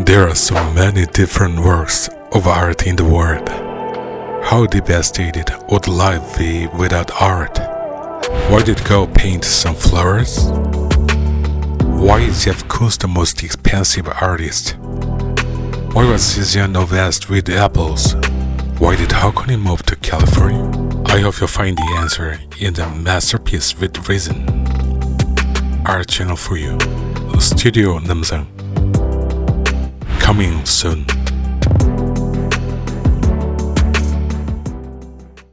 There are so many different works of art in the world. How devastated would life be without art? Why did God paint some flowers? Why is Jeff Koons the most expensive artist? Why was Cézanne obsessed with apples? Why did Hockney move to California? I hope you'll find the answer in the masterpiece with reason. Art channel for you. Studio Namsan. Coming soon.